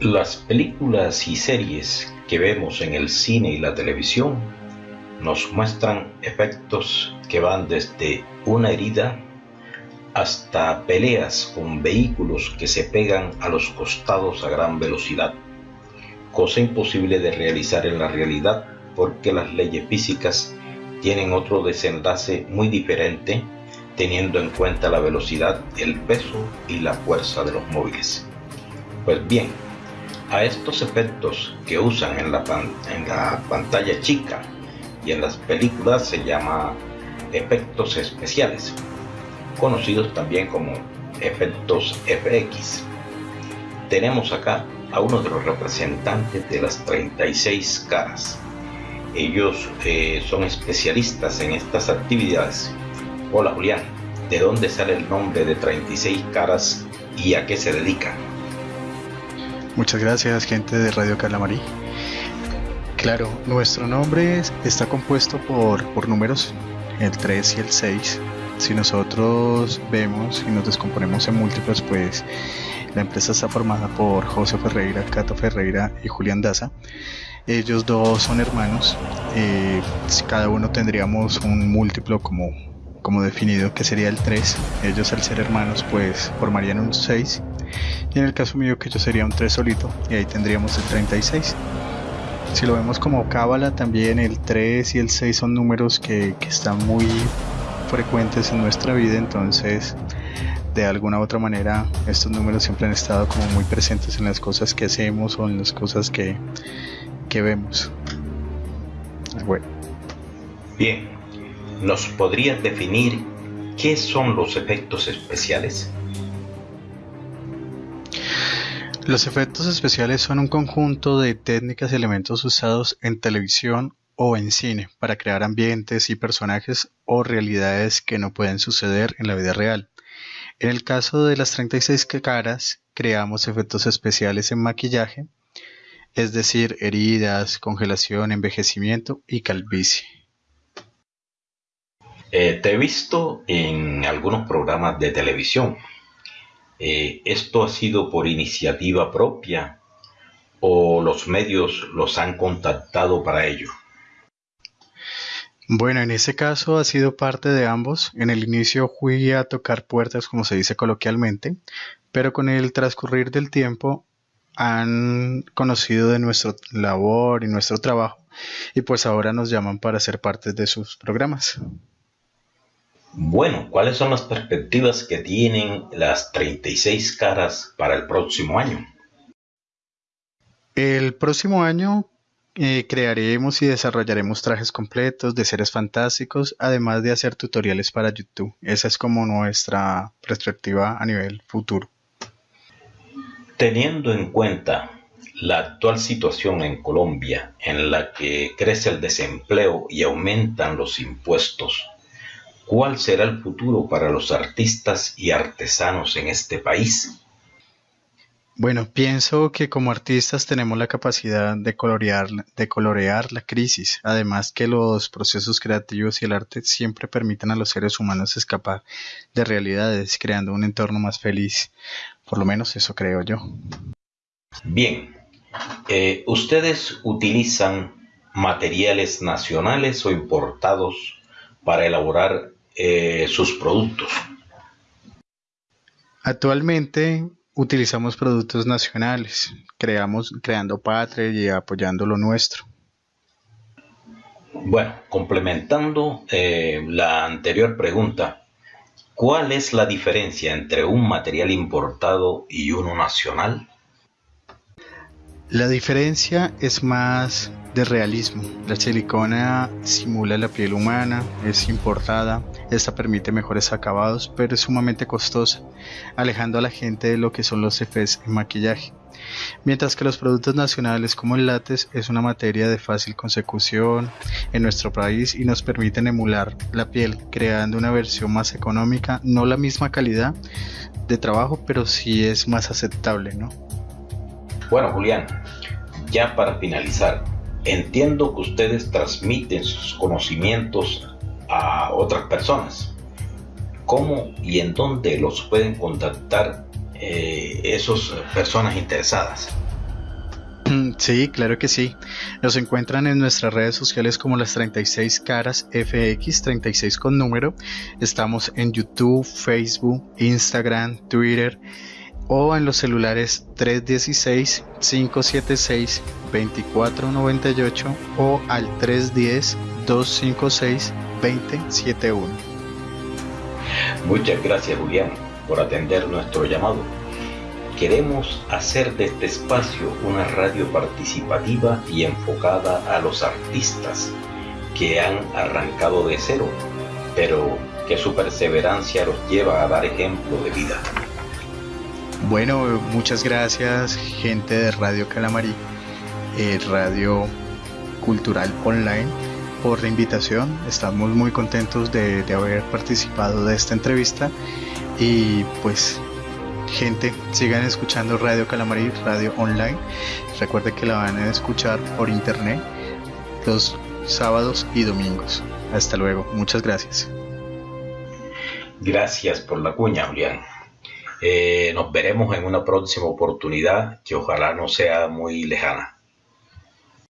Las películas y series que vemos en el cine y la televisión nos muestran efectos que van desde una herida hasta peleas con vehículos que se pegan a los costados a gran velocidad, cosa imposible de realizar en la realidad porque las leyes físicas tienen otro desenlace muy diferente teniendo en cuenta la velocidad, el peso y la fuerza de los móviles. Pues bien, a estos efectos que usan en la, en la pantalla chica y en las películas se llama efectos especiales conocidos también como efectos FX. Tenemos acá a uno de los representantes de las 36 caras. Ellos eh, son especialistas en estas actividades. Hola Julián, ¿de dónde sale el nombre de 36 caras y a qué se dedican? Muchas gracias gente de Radio Calamarí. Claro, nuestro nombre está compuesto por, por números, el 3 y el 6 si nosotros vemos y nos descomponemos en múltiplos, pues la empresa está formada por José Ferreira, Cato Ferreira y Julián Daza. Ellos dos son hermanos. Eh, cada uno tendríamos un múltiplo como, como definido que sería el 3. Ellos al ser hermanos pues formarían un 6. Y en el caso mío que yo sería un 3 solito y ahí tendríamos el 36. Si lo vemos como cábala también el 3 y el 6 son números que, que están muy frecuentes en nuestra vida, entonces de alguna u otra manera estos números siempre han estado como muy presentes en las cosas que hacemos o en las cosas que, que vemos. Bueno. Bien, ¿nos podrías definir qué son los efectos especiales? Los efectos especiales son un conjunto de técnicas y elementos usados en televisión o en cine para crear ambientes y personajes o realidades que no pueden suceder en la vida real. En el caso de las 36 caras, creamos efectos especiales en maquillaje, es decir, heridas, congelación, envejecimiento y calvicie. Eh, te he visto en algunos programas de televisión. Eh, ¿Esto ha sido por iniciativa propia o los medios los han contactado para ello? Bueno, en ese caso ha sido parte de ambos. En el inicio fui a tocar puertas, como se dice coloquialmente, pero con el transcurrir del tiempo han conocido de nuestra labor y nuestro trabajo y pues ahora nos llaman para ser parte de sus programas. Bueno, ¿cuáles son las perspectivas que tienen las 36 caras para el próximo año? El próximo año eh, crearemos y desarrollaremos trajes completos de seres fantásticos, además de hacer tutoriales para YouTube. Esa es como nuestra perspectiva a nivel futuro. Teniendo en cuenta la actual situación en Colombia, en la que crece el desempleo y aumentan los impuestos, ¿cuál será el futuro para los artistas y artesanos en este país? Bueno, pienso que como artistas tenemos la capacidad de colorear, de colorear la crisis, además que los procesos creativos y el arte siempre permiten a los seres humanos escapar de realidades, creando un entorno más feliz. Por lo menos eso creo yo. Bien, eh, ¿ustedes utilizan materiales nacionales o importados para elaborar eh, sus productos? Actualmente utilizamos productos nacionales, creamos, creando patria y apoyando lo nuestro. Bueno, complementando eh, la anterior pregunta, ¿cuál es la diferencia entre un material importado y uno nacional? La diferencia es más de realismo. La silicona simula la piel humana, es importada, esta permite mejores acabados, pero es sumamente costosa, alejando a la gente de lo que son los efectos en maquillaje. Mientras que los productos nacionales como el látex es una materia de fácil consecución en nuestro país y nos permiten emular la piel, creando una versión más económica, no la misma calidad de trabajo, pero sí es más aceptable, ¿no? Bueno, Julián, ya para finalizar, entiendo que ustedes transmiten sus conocimientos a otras personas. ¿Cómo y en dónde los pueden contactar eh, esas personas interesadas? Sí, claro que sí. Nos encuentran en nuestras redes sociales como las 36 caras FX, 36 con número. Estamos en YouTube, Facebook, Instagram, Twitter o en los celulares 316-576-2498 o al 310-256-2071. Muchas gracias Julián por atender nuestro llamado Queremos hacer de este espacio una radio participativa y enfocada a los artistas que han arrancado de cero, pero que su perseverancia los lleva a dar ejemplo de vida. Bueno, muchas gracias gente de Radio Calamarí, eh, Radio Cultural Online, por la invitación. Estamos muy contentos de, de haber participado de esta entrevista y pues gente, sigan escuchando Radio Calamarí, radio online. Recuerden que la van a escuchar por internet los sábados y domingos. Hasta luego, muchas gracias. Gracias por la cuña, Julián. Eh, nos veremos en una próxima oportunidad que ojalá no sea muy lejana.